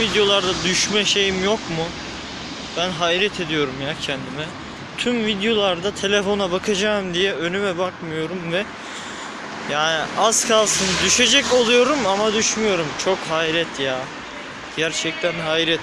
videolarda düşme şeyim yok mu? Ben hayret ediyorum ya kendime. Tüm videolarda telefona bakacağım diye önüme bakmıyorum ve yani az kalsın düşecek oluyorum ama düşmüyorum. Çok hayret ya. Gerçekten hayret.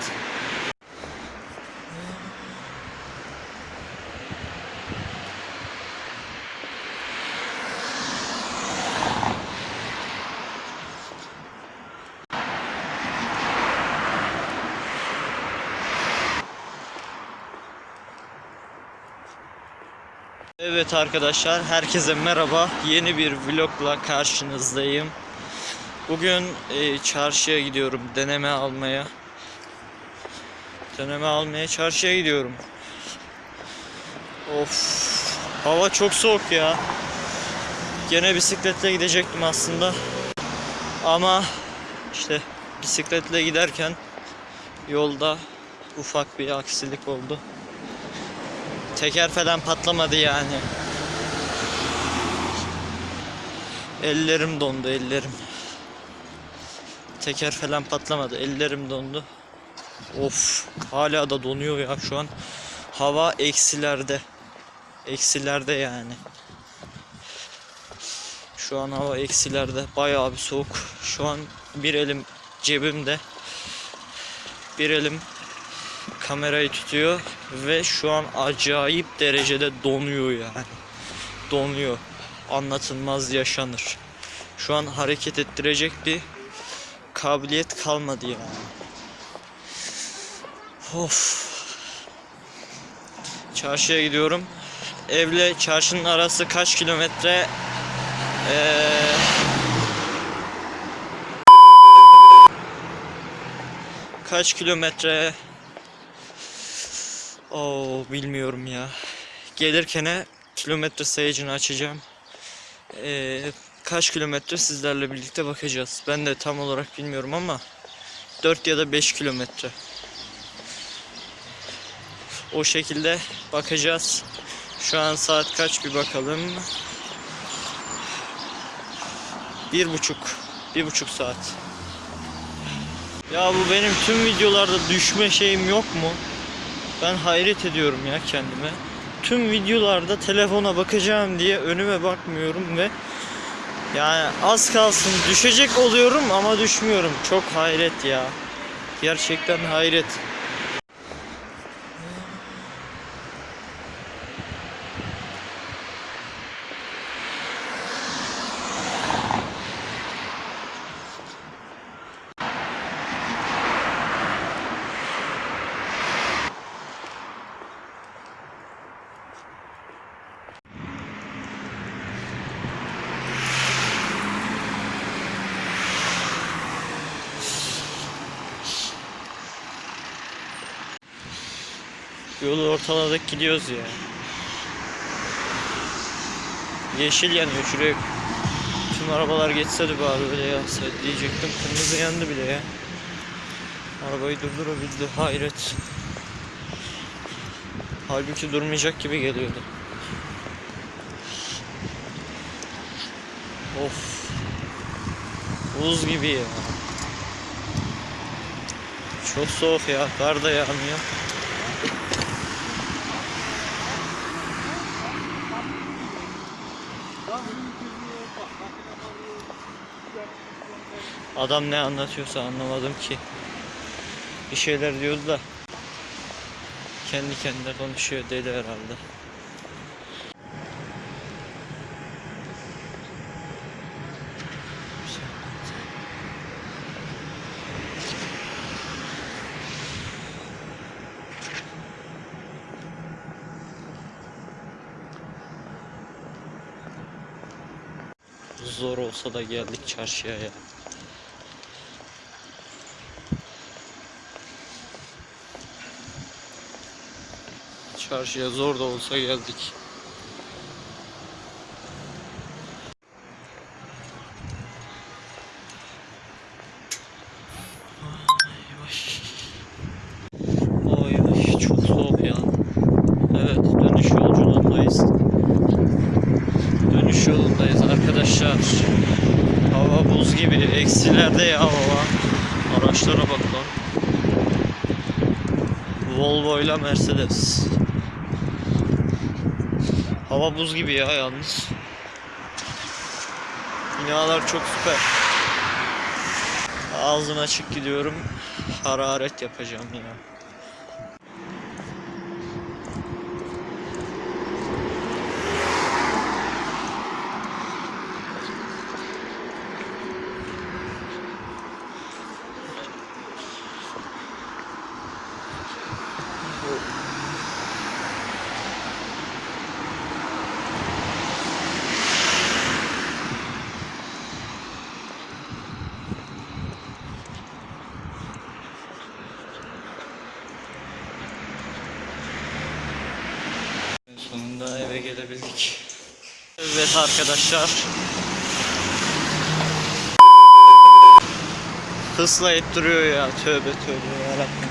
Evet arkadaşlar, herkese merhaba. Yeni bir vlogla karşınızdayım. Bugün e, çarşıya gidiyorum deneme almaya. Deneme almaya çarşıya gidiyorum. Of, hava çok soğuk ya. Gene bisikletle gidecektim aslında. Ama işte bisikletle giderken yolda ufak bir aksilik oldu. Teker falan patlamadı yani. Ellerim dondu ellerim. Teker falan patlamadı. Ellerim dondu. Of hala da donuyor ya şu an. Hava eksilerde. Eksilerde yani. Şu an hava eksilerde. Bayağı bir soğuk. Şu an bir elim cebimde. Bir elim kamerayı tutuyor ve şu an acayip derecede donuyor yani. Donuyor. Anlatılmaz yaşanır. Şu an hareket ettirecek bir kabiliyet kalmadı yani. Of. Çarşıya gidiyorum. Evle çarşının arası kaç kilometre? Ee, kaç kilometre? Oo bilmiyorum ya. Gelirken kilometre sayacını açacağım. Ee, kaç kilometre sizlerle birlikte bakacağız. Ben de tam olarak bilmiyorum ama 4 ya da 5 kilometre. O şekilde bakacağız. Şu an saat kaç bir bakalım. Bir buçuk. Bir buçuk saat. Ya bu benim tüm videolarda düşme şeyim yok mu? Ben hayret ediyorum ya kendime. Tüm videolarda telefona bakacağım diye önüme bakmıyorum ve yani az kalsın düşecek oluyorum ama düşmüyorum. Çok hayret ya. Gerçekten hayret. Yolu ortaladık gidiyoruz ya. Yeşil yanıyor şuraya. Tüm arabalar geçse de bari öyle yansa diyecektim. Kırmızı yandı bile ya. Arabayı durdurabildi. Hayret. Halbuki durmayacak gibi geliyordu. Of. Buz gibi ya. Çok soğuk ya. Kar da yağmıyor. Adam ne anlatıyorsa anlamadım ki. Bir şeyler diyordu da kendi kendine konuşuyor deli herhalde. Zor olsa da geldik çarşıya ya. Çarşıya zor da olsa geldik. Eksilerde ya hava. Araçlara bak lan. Volvo ile Mercedes. Hava buz gibi ya yalnız. Binalar çok süper. Ağzım açık gidiyorum. Hararet yapacağım ya. Evet arkadaşlar. Hıslayıp duruyor ya. Tövbe tövbe yarabbim.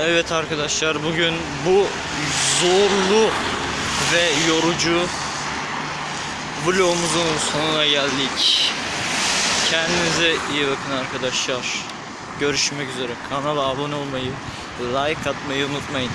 Evet arkadaşlar bugün bu zorlu ve yorucu vlogumuzun sonuna geldik. Kendinize iyi bakın arkadaşlar. Görüşmek üzere. Kanala abone olmayı, like atmayı unutmayın.